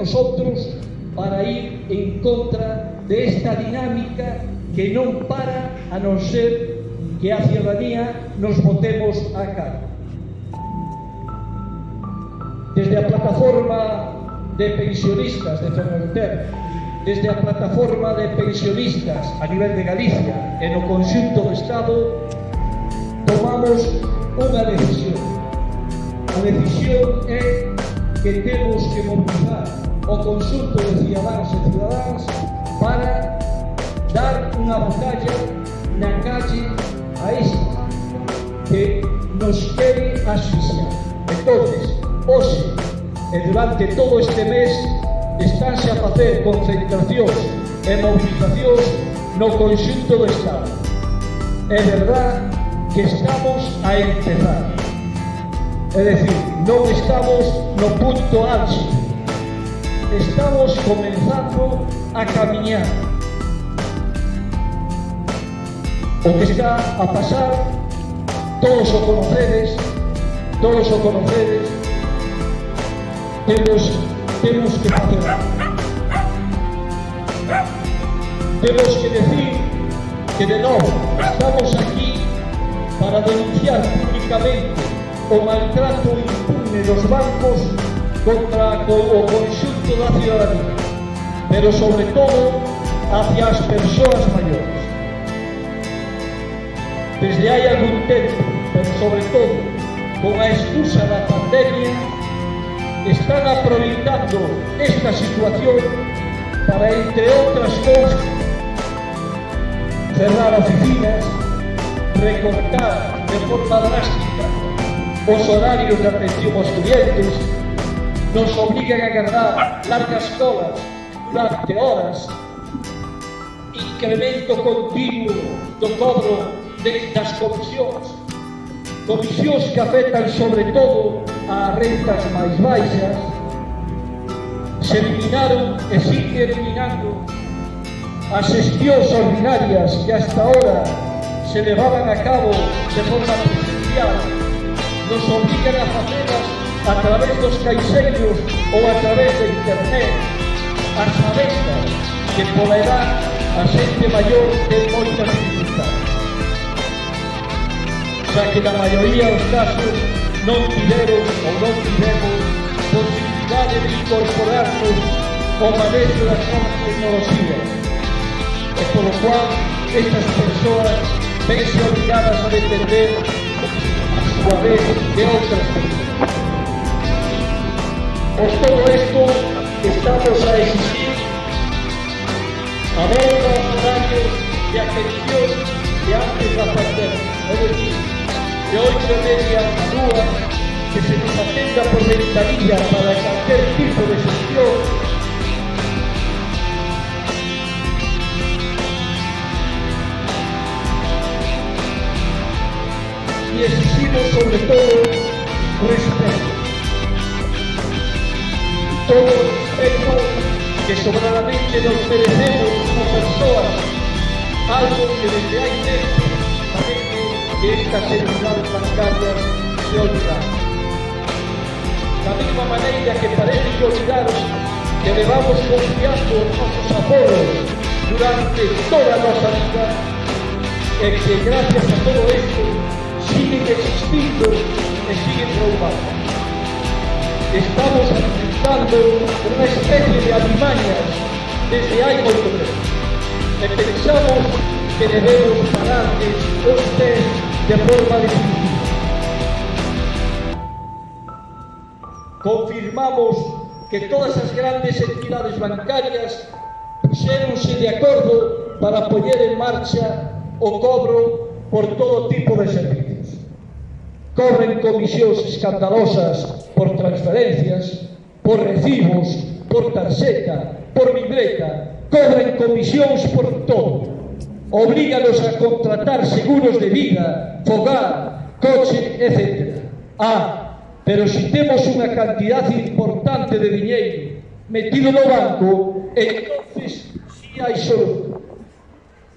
nosotros para ir en contra de esta dinámica que non para a non ser que a ciudadanía nos votemos a cara. Desde a plataforma de pensionistas de Ferrolter, desde a plataforma de pensionistas a nivel de Galicia e no conxunto do Estado, tomamos unha decisión. A decisión é que temos que mobilizar o conxunto de cidadáns e cidadáns para dar unha batalla na calle a isto que nos quere asfixiar. Entonces, hoxe, e durante todo este mes, estánse a facer concentracións e movilizacións no conxunto do Estado. É verdad que estamos a empezar. É dicir, non estamos no punto álgido, Estamos comenzando a camiñar. O que está a pasar, todos o conocedes, todos o conocedes, temos, temos que facer. Temos que decir que de novo estamos aquí para denunciar públicamente o maltrato impune dos bancos contra o conxunto da ciudadanía, pero sobre todo hacia as persoas maiores. Desde hai algún tempo, pero sobre todo con a excusa da pandemia, están aproveitando esta situación para, entre outras cousas, cerrar oficinas, recortar de forma drástica os horarios de atención aos clientes, nos obrigan a guardar largas colas durante horas, incremento continuo do cobro de, das comisións, comisións que afectan sobre todo a rentas máis baixas, se eliminaron e sigue eliminando as xestións ordinarias que hasta ahora se levaban a cabo de forma presencial, nos obligan a facelas a través dos caixeiros ou a través da internet as avendas que pola edad a xente maior ten moitas dificultades xa que na maioría dos casos non tiveron ou non tivemos posibilidade de incorporarnos ao manejo das novas tecnologías e polo cual estas persoas vense obligadas a depender a súa vez de outras persoas Por todo isto estamos a exigir a aos horarios de atención de antes da pandemia, é decir, de oito e media que se nos atenda por ventanilla para cualquier tipo de gestión y exigimos sobre todo Todo respeto que sobradamente nos merecemos como personas, algo que desde hai tempo que estas entidades bancarias se olvidaron. Da mesma maneira que parece que olvidaron que levamos confiando os nosos aporos durante toda a nosa vida e que gracias a todo isto siguen existindo e siguen roubando. Estamos alimentando unha especie de alimañas desde hai moito tempo e pensamos que debemos pararles pés de forma definitiva. Confirmamos que todas as grandes entidades bancarias puxeronse de acordo para poñer en marcha o cobro por todo tipo de servicios. cobren comisións escandalosas por transferencias, por recibos, por tarxeta, por libreta, cobren comisións por todo. Oblíganos a contratar seguros de vida, fogar, coche, etc. Ah, pero si temos unha cantidad importante de diñeiro metido no banco, entonces si hai solución.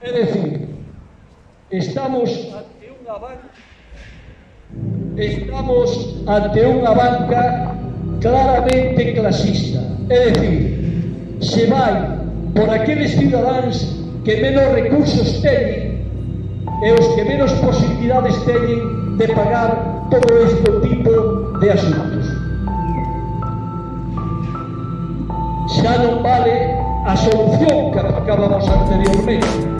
É dicir, estamos ante unha banca Estamos ante unha banca claramente clasista, é dicir, se vai por aqueles cidadáns que menos recursos teñen e os que menos posibilidades teñen de pagar todo este tipo de asuntos. Xa non vale a solución que aplicábamos anteriormente,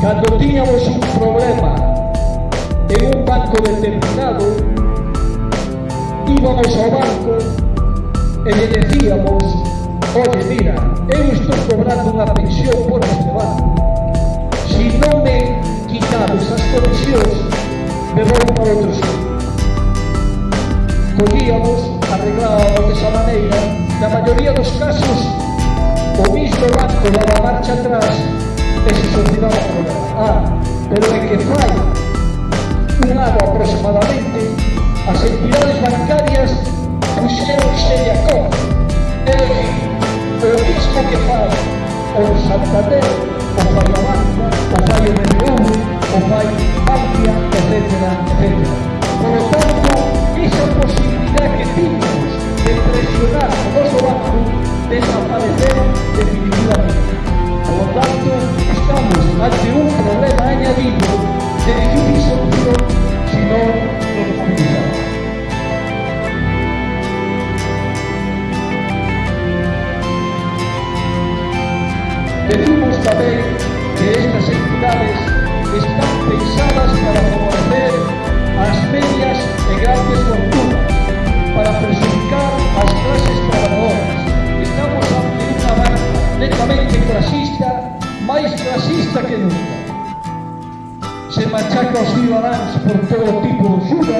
Cando tiñamos un problema en un banco determinado, íbamos ao banco e lle decíamos Oye, mira, eu estou cobrando unha pensión por este banco. Si non me quitades as comisións, me vou para outro sitio. Collíamos, arreglábamos desa maneira, na maioría dos casos, o mismo banco daba marcha atrás exclusiva problema. Ah, pero en que fai un ano aproximadamente as entidades bancarias puxeron de acordo. É dicir, o mismo que fai o Santander, o fai a Banca, o fai o BBV, o fai Bankia, etc. etc. Por lo tanto, esa posibilidad que tínhamos de presionar o noso banco desaparecer definitivamente. Por lo tanto, estamos ante un problema añadido de difícil solución si no lo profundizamos. Decimos tamén Por todo tipo de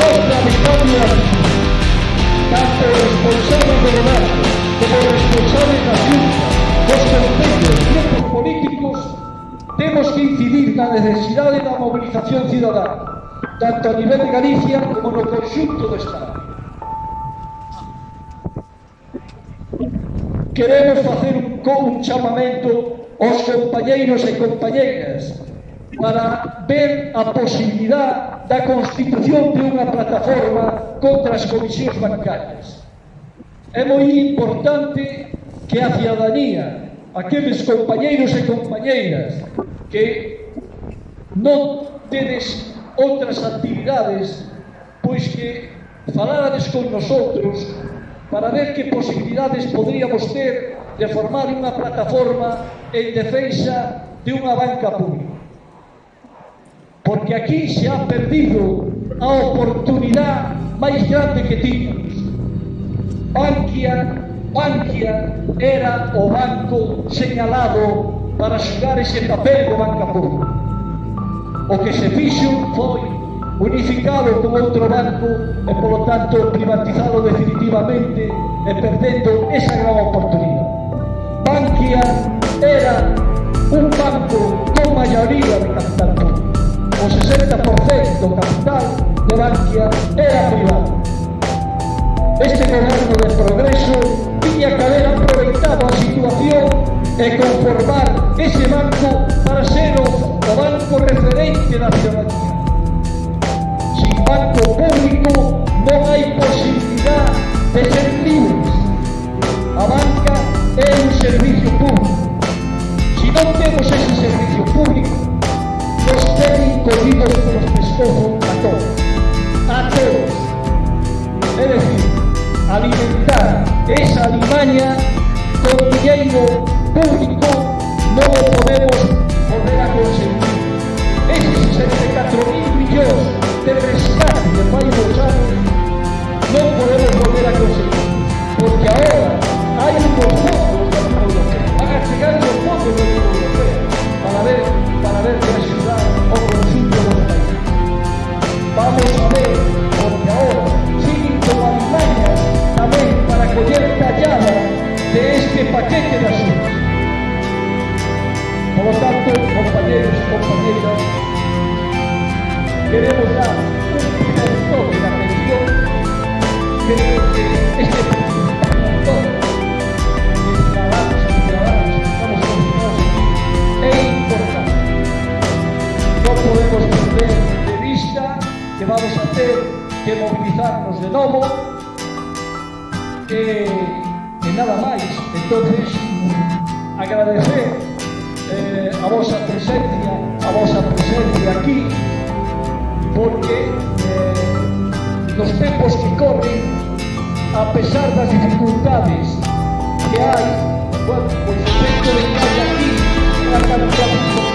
otra victoria tanto responsables do goberno como responsables da xunta dos concellos e grupos políticos temos que incidir na necesidade da movilización cidadana tanto a nivel de Galicia como no conxunto do Estado queremos facer un, un chamamento aos compañeiros e compañeiras para ver a posibilidad da constitución de unha plataforma contra as comisións bancarias. É moi importante que a ciudadanía, aqueles compañeiros e compañeiras que non tedes outras actividades, pois que falades con nosotros para ver que posibilidades poderíamos ter de formar unha plataforma en defensa de unha banca pública porque aquí se ha perdido a oportunidade máis grande que tiñamos. Bankia, Bankia era o banco señalado para xugar ese papel do banca pública. O que se fixo foi unificado con outro banco e, polo tanto, privatizado definitivamente e perdendo esa gran oportunidade. Bankia era un banco con maioría de capital público. O 60% do capital de Bankia era privado. Este goberno de progreso tiña que haber aproveitado a situación e conformar ese banco para ser o, banco referente da esa alimaña con dinheiro público non o podemos que mobilizarnos de novo e, e nada máis. Entonces agradecer eh, a vosa presencia a vosa presencia aquí porque eh, nos tempos que corren a pesar das dificultades que hai bueno, pois pues, o tempo de estar aquí unha cantidad